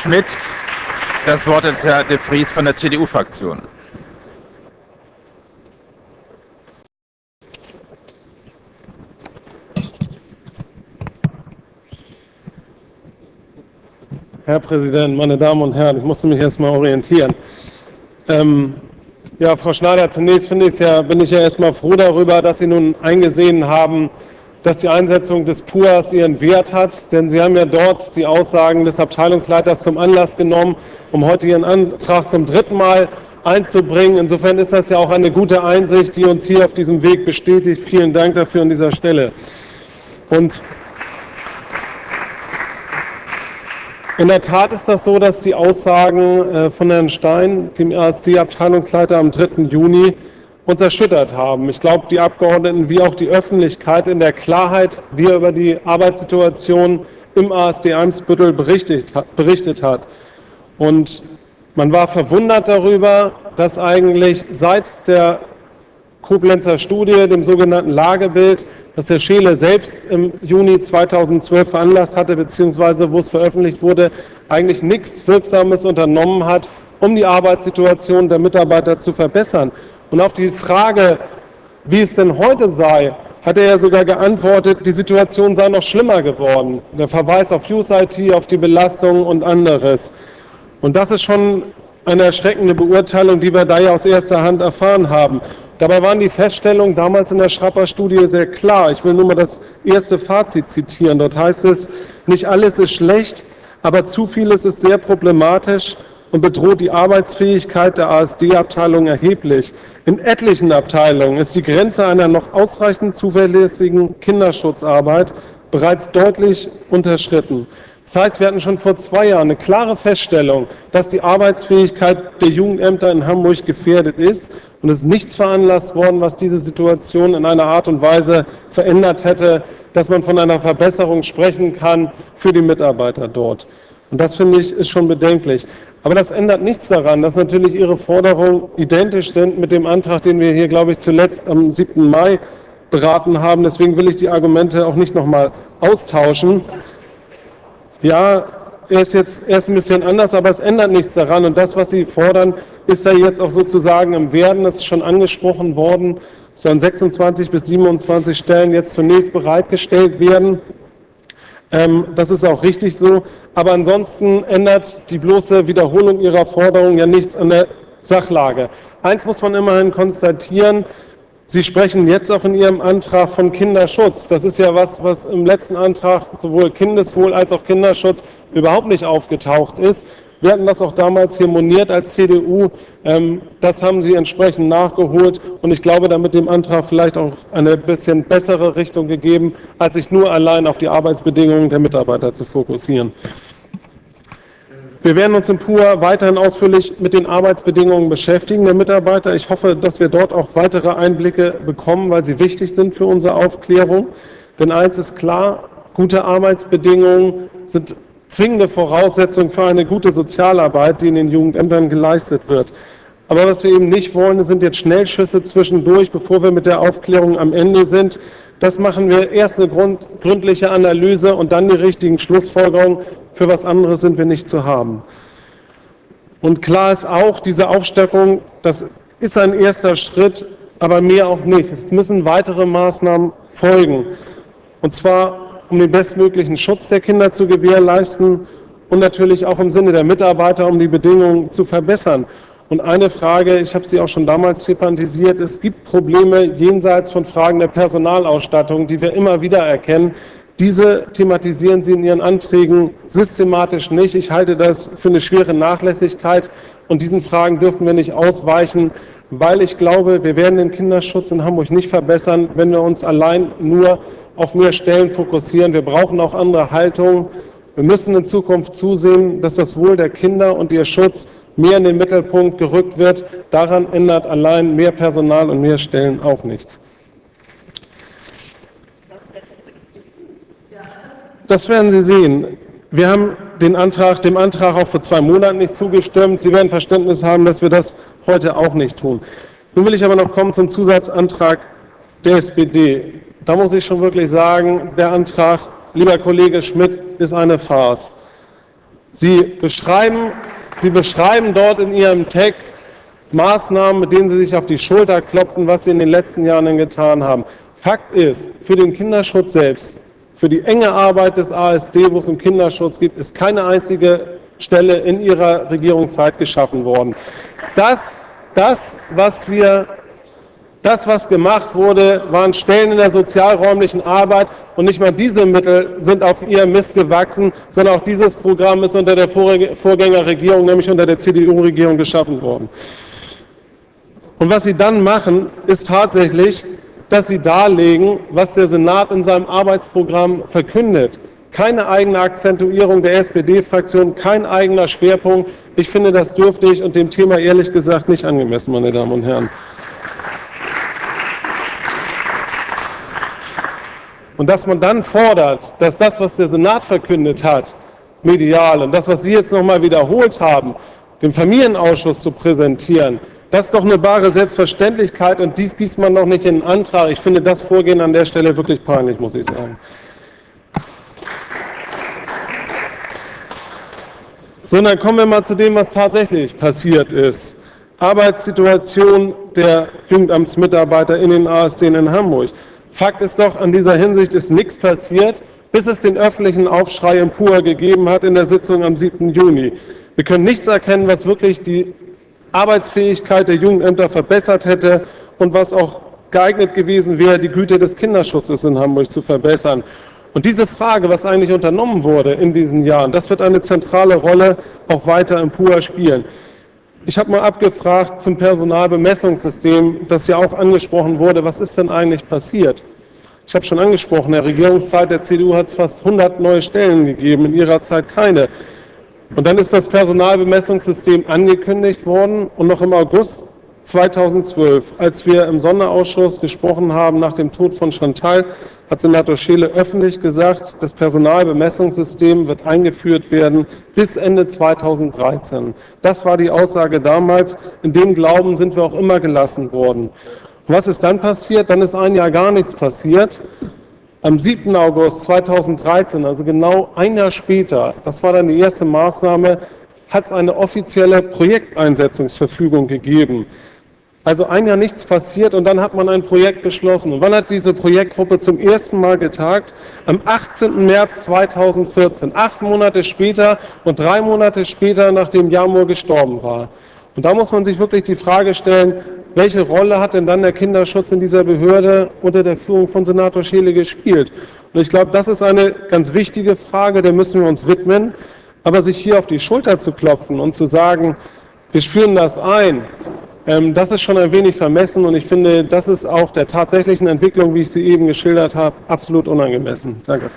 Schmidt. Das Wort hat Herr de Vries von der CDU-Fraktion. Herr Präsident, meine Damen und Herren, ich musste mich erst mal orientieren. Ähm, ja, Frau Schneider, zunächst ich ja, bin ich ja erstmal froh darüber, dass Sie nun eingesehen haben, dass die Einsetzung des PUAS ihren Wert hat, denn Sie haben ja dort die Aussagen des Abteilungsleiters zum Anlass genommen, um heute Ihren Antrag zum dritten Mal einzubringen. Insofern ist das ja auch eine gute Einsicht, die uns hier auf diesem Weg bestätigt. Vielen Dank dafür an dieser Stelle. Und In der Tat ist das so, dass die Aussagen äh, von Herrn Stein, dem ASD-Abteilungsleiter am 3. Juni, uns erschüttert haben. Ich glaube, die Abgeordneten wie auch die Öffentlichkeit in der Klarheit, wie er über die Arbeitssituation im ASD Eimsbüttel berichtet, berichtet hat. Und man war verwundert darüber, dass eigentlich seit der Koblenzer Studie, dem sogenannten Lagebild, das Herr Scheele selbst im Juni 2012 veranlasst hatte, beziehungsweise wo es veröffentlicht wurde, eigentlich nichts Wirksames unternommen hat, um die Arbeitssituation der Mitarbeiter zu verbessern. Und auf die Frage, wie es denn heute sei, hat er ja sogar geantwortet, die Situation sei noch schlimmer geworden. Der Verweis auf Use-IT, auf die Belastung und anderes. Und das ist schon eine erschreckende Beurteilung, die wir da ja aus erster Hand erfahren haben. Dabei waren die Feststellungen damals in der Schrapper-Studie sehr klar. Ich will nur mal das erste Fazit zitieren. Dort heißt es, nicht alles ist schlecht, aber zu vieles ist sehr problematisch und bedroht die Arbeitsfähigkeit der ASD-Abteilung erheblich. In etlichen Abteilungen ist die Grenze einer noch ausreichend zuverlässigen Kinderschutzarbeit bereits deutlich unterschritten. Das heißt, wir hatten schon vor zwei Jahren eine klare Feststellung, dass die Arbeitsfähigkeit der Jugendämter in Hamburg gefährdet ist. Und es ist nichts veranlasst worden, was diese Situation in einer Art und Weise verändert hätte, dass man von einer Verbesserung sprechen kann für die Mitarbeiter dort. Und das finde ich ist schon bedenklich. Aber das ändert nichts daran, dass natürlich Ihre Forderungen identisch sind mit dem Antrag, den wir hier, glaube ich, zuletzt am 7. Mai beraten haben. Deswegen will ich die Argumente auch nicht nochmal austauschen. Ja, er ist jetzt erst ein bisschen anders, aber es ändert nichts daran. Und das, was Sie fordern, ist ja jetzt auch sozusagen im Werden. Das ist schon angesprochen worden. Sollen 26 bis 27 Stellen jetzt zunächst bereitgestellt werden. Ähm, das ist auch richtig so. Aber ansonsten ändert die bloße Wiederholung Ihrer Forderung ja nichts an der Sachlage. Eins muss man immerhin konstatieren, Sie sprechen jetzt auch in Ihrem Antrag von Kinderschutz. Das ist ja was, was im letzten Antrag sowohl Kindeswohl als auch Kinderschutz überhaupt nicht aufgetaucht ist. Wir hatten das auch damals hier moniert als CDU. Ähm, das haben Sie entsprechend nachgeholt und ich glaube, damit dem Antrag vielleicht auch eine bisschen bessere Richtung gegeben, als sich nur allein auf die Arbeitsbedingungen der Mitarbeiter zu fokussieren. Wir werden uns im PUA weiterhin ausführlich mit den Arbeitsbedingungen beschäftigen der Mitarbeiter. Ich hoffe, dass wir dort auch weitere Einblicke bekommen, weil sie wichtig sind für unsere Aufklärung. Denn eins ist klar, gute Arbeitsbedingungen sind zwingende Voraussetzung für eine gute Sozialarbeit, die in den Jugendämtern geleistet wird. Aber was wir eben nicht wollen, sind jetzt Schnellschüsse zwischendurch, bevor wir mit der Aufklärung am Ende sind. Das machen wir erst eine grund, gründliche Analyse und dann die richtigen Schlussfolgerungen. Für was anderes sind wir nicht zu haben. Und klar ist auch, diese Aufstockung, das ist ein erster Schritt, aber mehr auch nicht. Es müssen weitere Maßnahmen folgen. Und zwar, um den bestmöglichen Schutz der Kinder zu gewährleisten und natürlich auch im Sinne der Mitarbeiter, um die Bedingungen zu verbessern. Und eine Frage, ich habe sie auch schon damals thematisiert, es gibt Probleme jenseits von Fragen der Personalausstattung, die wir immer wieder erkennen. Diese thematisieren Sie in Ihren Anträgen systematisch nicht. Ich halte das für eine schwere Nachlässigkeit und diesen Fragen dürfen wir nicht ausweichen, weil ich glaube, wir werden den Kinderschutz in Hamburg nicht verbessern, wenn wir uns allein nur auf mehr Stellen fokussieren. Wir brauchen auch andere Haltungen. Wir müssen in Zukunft zusehen, dass das Wohl der Kinder und ihr Schutz mehr in den Mittelpunkt gerückt wird. Daran ändert allein mehr Personal und mehr Stellen auch nichts. Das werden Sie sehen. Wir haben den Antrag, dem Antrag auch vor zwei Monaten nicht zugestimmt. Sie werden Verständnis haben, dass wir das heute auch nicht tun. Nun will ich aber noch kommen zum Zusatzantrag der SPD. Da muss ich schon wirklich sagen, der Antrag, lieber Kollege Schmidt, ist eine Farce. Sie beschreiben, Sie beschreiben dort in Ihrem Text Maßnahmen, mit denen Sie sich auf die Schulter klopfen, was Sie in den letzten Jahren getan haben. Fakt ist, für den Kinderschutz selbst, für die enge Arbeit des ASD, wo es um Kinderschutz geht, ist keine einzige Stelle in Ihrer Regierungszeit geschaffen worden. Das, das, was wir das, was gemacht wurde, waren Stellen in der sozialräumlichen Arbeit und nicht mal diese Mittel sind auf ihrem Mist gewachsen, sondern auch dieses Programm ist unter der Vorgängerregierung, nämlich unter der CDU-Regierung geschaffen worden. Und was Sie dann machen, ist tatsächlich, dass Sie darlegen, was der Senat in seinem Arbeitsprogramm verkündet. Keine eigene Akzentuierung der SPD-Fraktion, kein eigener Schwerpunkt. Ich finde das dürftig und dem Thema ehrlich gesagt nicht angemessen, meine Damen und Herren. Und dass man dann fordert, dass das, was der Senat verkündet hat, medial und das, was Sie jetzt nochmal wiederholt haben, dem Familienausschuss zu präsentieren, das ist doch eine bare Selbstverständlichkeit und dies gießt man doch nicht in den Antrag. Ich finde das Vorgehen an der Stelle wirklich peinlich, muss ich sagen. So, dann kommen wir mal zu dem, was tatsächlich passiert ist. Arbeitssituation der Jugendamtsmitarbeiter in den ASD in Hamburg. Fakt ist doch, an dieser Hinsicht ist nichts passiert, bis es den öffentlichen Aufschrei im PUA gegeben hat in der Sitzung am 7. Juni. Wir können nichts erkennen, was wirklich die Arbeitsfähigkeit der Jugendämter verbessert hätte und was auch geeignet gewesen wäre, die Güte des Kinderschutzes in Hamburg zu verbessern. Und diese Frage, was eigentlich unternommen wurde in diesen Jahren, das wird eine zentrale Rolle auch weiter im PUA spielen. Ich habe mal abgefragt zum Personalbemessungssystem, das ja auch angesprochen wurde. Was ist denn eigentlich passiert? Ich habe schon angesprochen, der Regierungszeit der CDU hat es fast 100 neue Stellen gegeben, in ihrer Zeit keine. Und dann ist das Personalbemessungssystem angekündigt worden und noch im August 2012, als wir im Sonderausschuss gesprochen haben nach dem Tod von Chantal, hat Senator Scheele öffentlich gesagt, das Personalbemessungssystem wird eingeführt werden bis Ende 2013. Das war die Aussage damals. In dem Glauben sind wir auch immer gelassen worden. Was ist dann passiert? Dann ist ein Jahr gar nichts passiert. Am 7. August 2013, also genau ein Jahr später, das war dann die erste Maßnahme, hat es eine offizielle Projekteinsetzungsverfügung gegeben. Also ein Jahr nichts passiert und dann hat man ein Projekt beschlossen. Und wann hat diese Projektgruppe zum ersten Mal getagt? Am 18. März 2014, acht Monate später und drei Monate später, nachdem Jamur gestorben war. Und da muss man sich wirklich die Frage stellen, welche Rolle hat denn dann der Kinderschutz in dieser Behörde unter der Führung von Senator Scheele gespielt? Und ich glaube, das ist eine ganz wichtige Frage, der müssen wir uns widmen. Aber sich hier auf die Schulter zu klopfen und zu sagen, wir spüren das ein, ähm, das ist schon ein wenig vermessen und ich finde, das ist auch der tatsächlichen Entwicklung, wie ich sie eben geschildert habe, absolut unangemessen. Danke.